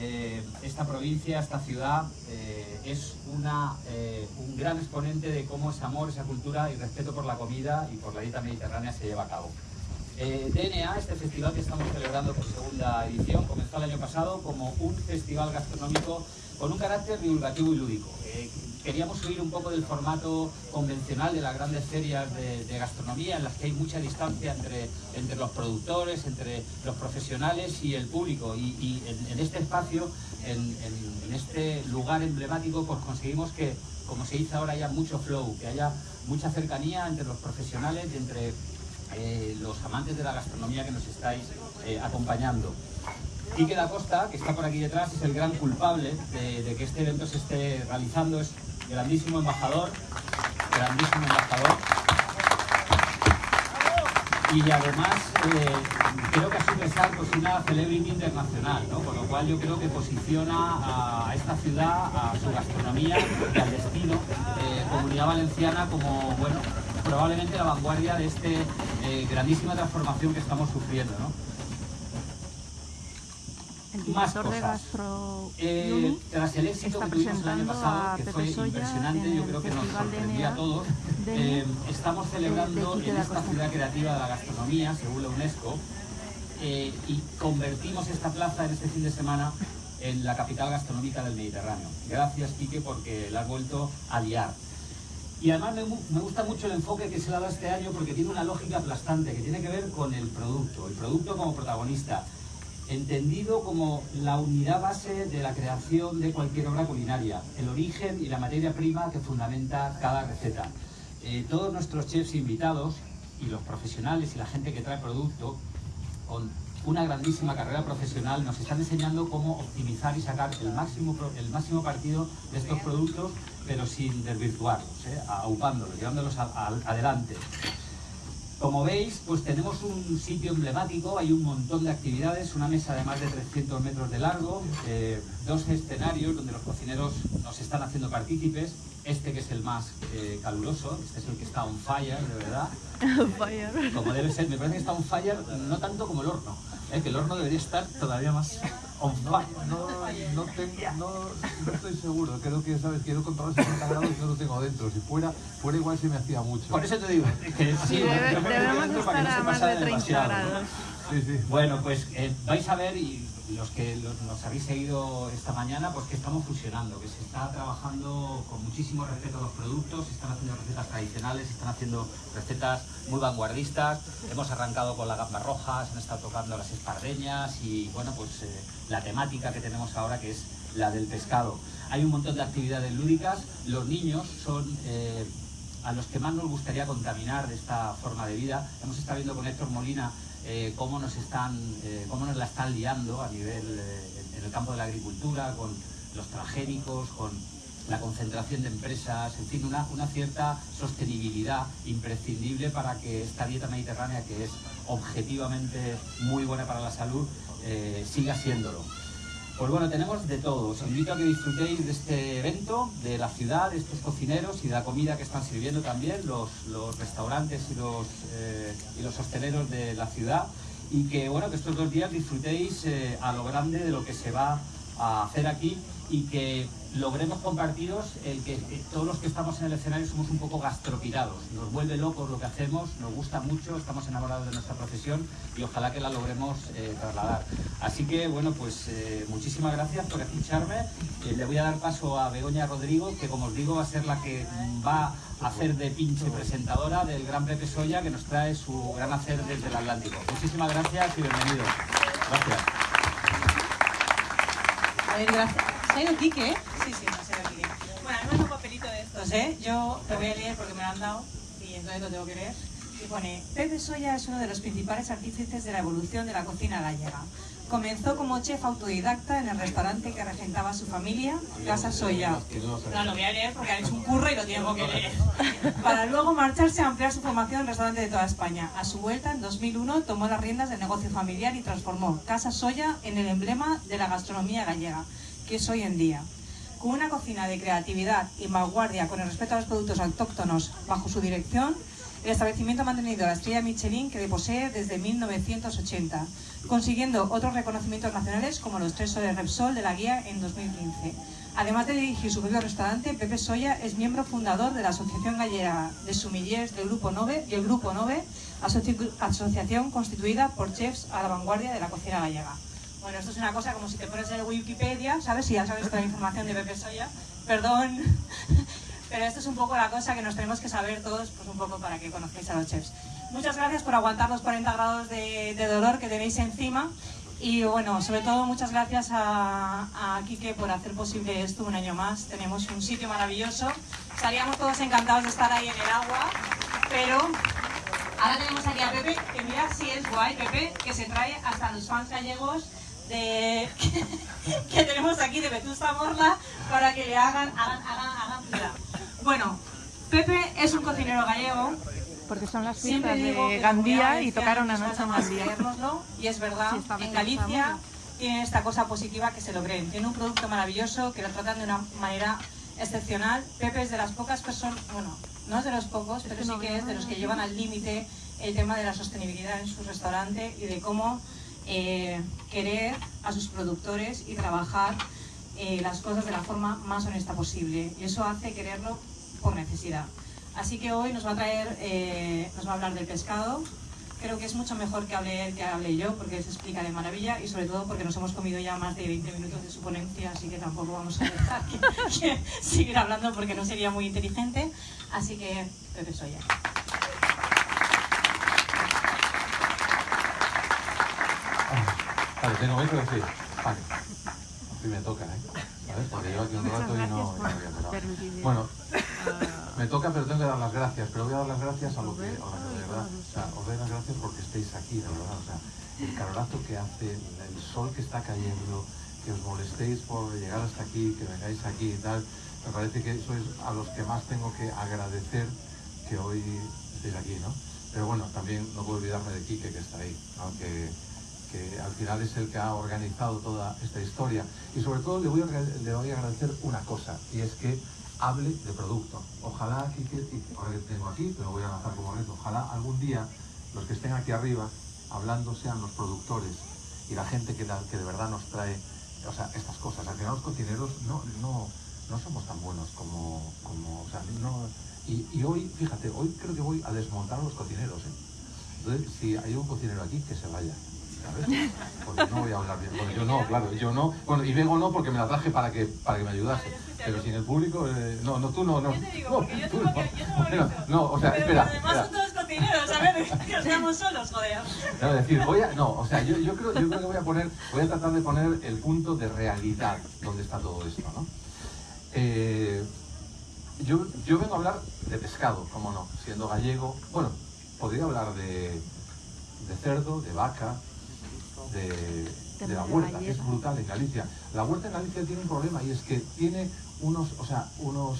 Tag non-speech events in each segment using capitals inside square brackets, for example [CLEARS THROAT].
eh, esta provincia, esta ciudad, eh, es una, eh, un gran exponente de cómo ese amor, esa cultura y respeto por la comida y por la dieta mediterránea se lleva a cabo. DNA, este festival que estamos celebrando por segunda edición, comenzó el año pasado como un festival gastronómico con un carácter divulgativo y lúdico. queríamos huir un poco del formato convencional de las grandes ferias de, gastronomía en las que hay mucha distancia entre, entre los productores, entre los profesionales y el público. Y, en, este espacio, en, este lugar emblemático, pues conseguimos que, como se dice ahora, haya mucho flow, que haya mucha cercanía entre los profesionales y entre eh, los amantes de la gastronomía que nos estáis eh, acompañando. Quique da Costa, que está por aquí detrás, es el gran culpable de, que este evento se esté realizando, es grandísimo embajador, grandísimo embajador. Y además eh, creo que a su pesar pues una celebrity internacional, ¿no? con lo cual yo creo que posiciona a esta ciudad, a su gastronomía y al destino, eh, comunidad valenciana como, bueno, probablemente la vanguardia de esta eh, grandísima transformación que estamos sufriendo. ¿no? Más cosas. Eh, tras el éxito que tuvimos el año pasado, que fue impresionante, yo creo que nos sorprendió a todos, eh, estamos celebrando en esta ciudad creativa de la gastronomía, según la UNESCO, eh, y convertimos esta plaza en este fin de semana en la capital gastronómica del Mediterráneo. Gracias, Quique, porque la has vuelto a liar. Y además me, me, gusta mucho el enfoque que se le ha dado este año porque tiene una lógica aplastante que tiene que ver con el producto, el producto como protagonista entendido como la unidad base de la creación de cualquier obra culinaria, el origen y la materia prima que fundamenta cada receta. Eh, todos nuestros chefs invitados y los profesionales y la gente que trae producto, con una grandísima carrera profesional, nos están enseñando cómo optimizar y sacar el máximo, el máximo partido de estos productos, pero sin desvirtuarlos, ¿eh? aupándolos, llevándolos adelante. Como veis, pues tenemos un sitio emblemático, hay un montón de actividades, una mesa de más de 300 metros de largo, eh, dos escenarios donde los cocineros nos están haciendo partícipes, este que es el más eh, caluroso, este es el que está on fire, de verdad. [LAUGHS] On fire. Como debe ser, me parece que está on fire no tanto como el horno, ¿eh? que el horno debería estar todavía más on fire. No, no, tengo, no, no, estoy seguro, creo que, ¿sabes? Quiero controlar 60 grados y no lo tengo dentro. Si fuera, fuera igual se me hacía mucho. Por eso te digo, que sí, debemos estar a más de 30 grados. Sí, sí. Bueno, pues eh, vais a ver, y los que nos habéis seguido esta mañana, pues que estamos fusionando, que se está trabajando con muchísimo respeto a los productos, se están haciendo recetas tradicionales, se están haciendo recetas muy vanguardistas, hemos arrancado con las gambas rojas, han estado tocando las espardeñas y bueno, pues eh, la temática que tenemos ahora que es la del pescado. Hay un montón de actividades lúdicas, los niños son... Eh, a los que más nos gustaría contaminar de esta forma de vida. Hemos estado viendo con Héctor Molina eh, cómo, nos están, eh, cómo nos la están liando a nivel eh, en el campo de la agricultura, con los transgénicos, con la concentración de empresas, en fin, una, una cierta sostenibilidad imprescindible para que esta dieta mediterránea, que es objetivamente muy buena para la salud, siga siéndolo. Pues bueno, tenemos de todo. Os invito a que disfrutéis de este evento, de la ciudad, de estos cocineros y de la comida que están sirviendo también los, restaurantes y los, eh, y los hosteleros de la ciudad. Y que bueno, que estos dos días disfrutéis eh, a lo grande de lo que se va a hacer aquí y que logremos compartiros el que todos los que estamos en el escenario somos un poco gastropirados. Nos vuelve locos lo que hacemos, nos gusta mucho, estamos enamorados de nuestra profesión y ojalá que la logremos eh, trasladar. Así que, bueno, pues eh, muchísimas gracias por escucharme. Eh, le voy a dar paso a Begoña Rodrigo, que como os digo va a ser la que va a hacer de pinche presentadora del Gran Pepe Soya, que nos trae su gran hacer desde el Atlántico. Muchísimas gracias y bienvenidos. Gracias. Gracias. ¿Se ha ido Quique? Sí, sí, no ido Quique. Bueno, además un papelito de estos, ¿eh? Yo lo voy a leer porque me lo han dado y entonces lo tengo que leer. Y pone, Pepe Soya es uno de los principales artífices de la evolución de la cocina gallega. Comenzó como chef autodidacta en el restaurante que regentaba su familia, Casa Soya. No, lo voy a leer porque ha hecho un curro y lo tengo que leer. [LAUGHS] Para luego marcharse a ampliar su formación en restaurantes de toda España. A su vuelta, en 2001, tomó las riendas del negocio familiar y transformó Casa Soya en el emblema de la gastronomía gallega, que es hoy en día. Con una cocina de creatividad y vanguardia con el respeto a los productos autóctonos bajo su dirección, el establecimiento ha mantenido la estrella Michelin que posee desde 1980, consiguiendo otros reconocimientos nacionales como los tres soles Repsol de la guía en 2015. Además de dirigir su propio restaurante, Pepe Soya es miembro fundador de la Asociación Gallega de Sumillers del Grupo Nove y el Grupo Nove, asociación constituida por chefs a la vanguardia de la cocina gallega. Bueno, esto es una cosa como si te pones en Wikipedia, ¿sabes? Si ya sabes toda la información de Pepe Soya. Perdón, [LAUGHS] pero esto es un poco la cosa que nos tenemos que saber todos, pues un poco para que conozcáis a los chefs. Muchas gracias por aguantar los 40 grados de, dolor que tenéis encima. Y bueno, sobre todo muchas gracias a, a Quique por hacer posible esto un año más. Tenemos un sitio maravilloso. Estaríamos todos encantados de estar ahí en el agua, pero ahora tenemos aquí a Pepe, que mira si es guay, Pepe, que se trae hasta los fans gallegos de, [LAUGHS] que, tenemos aquí de Vetusta Morla para que le hagan, hagan, hagan, hagan Bueno, Pepe es un cocinero gallego. Porque son las fiestas de Gandía y tocaron anoche en Gandía. Y es verdad, en Galicia tienen esta cosa positiva que se lo creen. Tiene un producto maravilloso que lo tratan de una manera excepcional. Pepe es de las pocas personas, bueno, no es de los pocos, pero sí que es de los que llevan al límite el tema de la sostenibilidad en su restaurante y de cómo eh, querer a sus productores y trabajar eh, las cosas de la forma más honesta posible. Y eso hace quererlo por necesidad. Así que hoy nos va a traer, eh, nos va a hablar del pescado. Creo que es mucho mejor que hable él que hable yo, porque se explica de maravilla y sobre todo porque nos hemos comido ya más de 20 minutos de su ponencia, así que tampoco vamos a dejar que, [LAUGHS] seguir hablando porque no sería muy inteligente. Así que, Pepe Soya. Vale, tengo. Vale. Así me toca, ¿eh? ¿Sabes? Porque yo aquí un rato y no, Bueno, me toca, pero tengo que dar las gracias. Pero voy a dar las gracias a lo que, de verdad, o sea, os doy las gracias porque estéis aquí, de verdad. O sea, el calorado que hace, el sol que está cayendo, que os molestéis por llegar hasta aquí, que vengáis aquí y tal. Me parece que eso es a los que más tengo que agradecer que hoy estéis aquí, ¿no? Pero bueno, también no puedo olvidarme de Quique que está ahí, aunque que al final es el que ha organizado toda esta historia. Y sobre todo le voy a, le voy a agradecer una cosa, y es que hable de producto. Ojalá, aquí, que, tengo aquí, pero voy a lanzar como reto, ojalá algún día los que estén aquí arriba hablando sean los productores y la gente que, que de verdad nos trae o sea, estas cosas. Al final los cocineros no, no, no somos tan buenos como... como o sea, no, y, y, hoy, fíjate, hoy creo que voy a desmontar a los cocineros. ¿eh? Entonces, si hay un cocinero aquí, que se vaya. Porque no voy a hablar bien. Bueno, yo no, claro, yo no. Bueno, y vengo no porque me la traje para que, para que me ayudase. Pero sin el público, eh, no, no, tú no, no. Yo te digo, porque yo tengo no. que, yo no, no, o sea, Pero espera. Además son todos cocineros, a ver, que estamos solos, joder. No, es decir, voy a, no, o sea, yo, yo, creo, yo creo que voy a poner, voy a tratar de poner el punto de realidad donde está todo esto, ¿no? Eh, yo, yo vengo a hablar de pescado, como no, siendo gallego. Bueno, podría hablar de, de cerdo, de vaca, de, la huerta, que es brutal en Galicia. La huerta en Galicia tiene un problema y es que tiene unos, o sea, unos,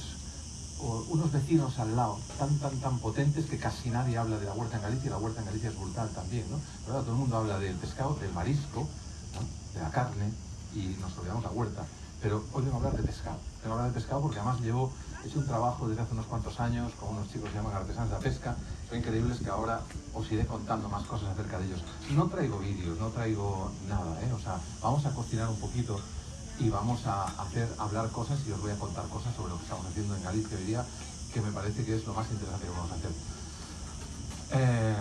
unos vecinos al lado tan, tan, tan potentes que casi nadie habla de la huerta en Galicia y la huerta en Galicia es brutal también, ¿no? Pero todo el mundo habla del pescado, del marisco, de la carne y nos olvidamos la huerta. Pero hoy vengo a hablar de pescado. Vengo a hablar de pescado porque además llevo, he hecho un trabajo desde hace unos cuantos años con unos chicos que llaman artesanos de la pesca. Son increíbles que ahora os iré contando más cosas acerca de ellos. No traigo vídeos, no traigo nada, ¿eh? O sea, vamos a cocinar un poquito y vamos a hacer hablar cosas y os voy a contar cosas sobre lo que estamos haciendo en Galicia hoy día, que me parece que es lo más interesante que vamos a hacer. Eh,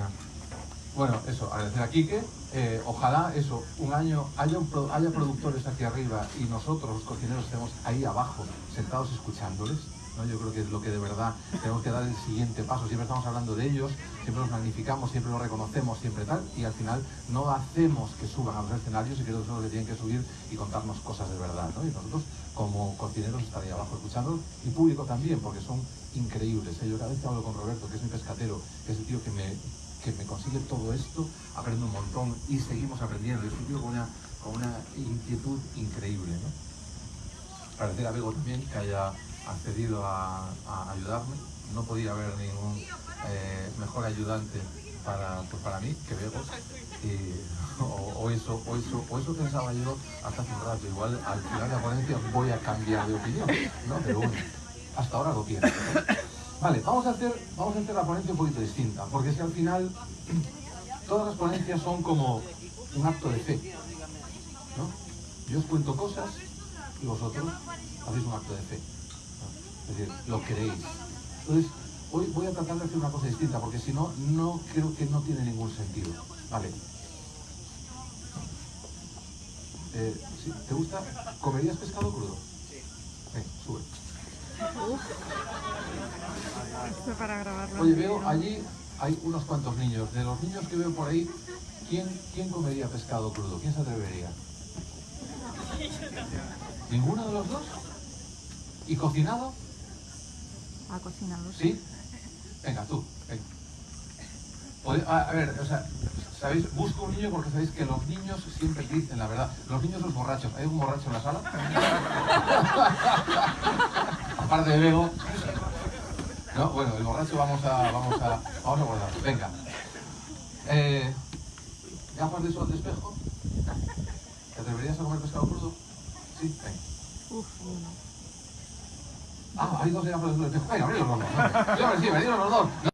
bueno, eso, agradecer a Quique. Eh, ojalá eso, un año haya, haya productores aquí arriba y nosotros, los cocineros, estemos ahí abajo, sentados escuchándoles. ¿no? Yo creo que es lo que de verdad tenemos que dar el siguiente paso. Siempre estamos hablando de ellos, siempre los magnificamos, siempre los reconocemos, siempre tal, y al final no hacemos que suban a los escenarios y que ellos son los que tienen que subir y contarnos cosas de verdad. ¿no? Y nosotros, como cocineros, estar ahí abajo escuchándolos y público también, porque son increíbles. ¿eh? Yo cada vez que hablo con Roberto, que es mi pescatero, que es el tío que me que me consigue todo esto, aprendo un montón y seguimos aprendiendo. Es un tío con una, con una inquietud increíble. ¿no? Agradecer a Bego también que haya accedido a, ayudarme. No podía haber ningún eh, mejor ayudante para, pues para mí que Bego. [LAUGHS] o, eso, o, eso, o eso pensaba yo hasta hace un rato. Igual al final de la ponencia voy a cambiar de opinión, ¿no? Pero bueno, hasta ahora lo pienso. Vale, vamos a hacer, vamos a hacer la ponencia un poquito distinta, porque si al final [CLEARS THROAT] todas las ponencias son como un acto de fe, ¿no? Yo os cuento cosas y vosotros hacéis un acto de fe, ¿no? es decir, lo creéis. Entonces, hoy voy a tratar de hacer una cosa distinta, porque si no, no creo que no tiene ningún sentido. Vale. Eh, ¿sí? ¿Te gusta? ¿Comerías pescado crudo? Sí. sube. Esto para grabarlo. Oye, veo allí hay unos cuantos niños. De los niños que veo por ahí, ¿quién, quién comería pescado crudo? ¿Quién se atrevería? ¿Ninguno de los dos? ¿Y cocinado? A cocinado. ¿Sí? Venga, tú, venga. A ver, o sea, ¿sabéis? Busco un niño porque sabéis que los niños siempre dicen la verdad. Los niños son borrachos. ¿Hay un borracho en la sala? [LAUGHS] Aparte de Bego. No, bueno, el borracho vamos a, vamos a, vamos a guardarlo. Venga. Eh, ¿Gafas de sol de espejo? ¿Te atreverías a comer pescado crudo? Sí, venga. Uf, uno. Ah, hay dos gafas de espejo. Venga, abrílos los dos. venga. Sí, hombre, sí, abrílos los dos.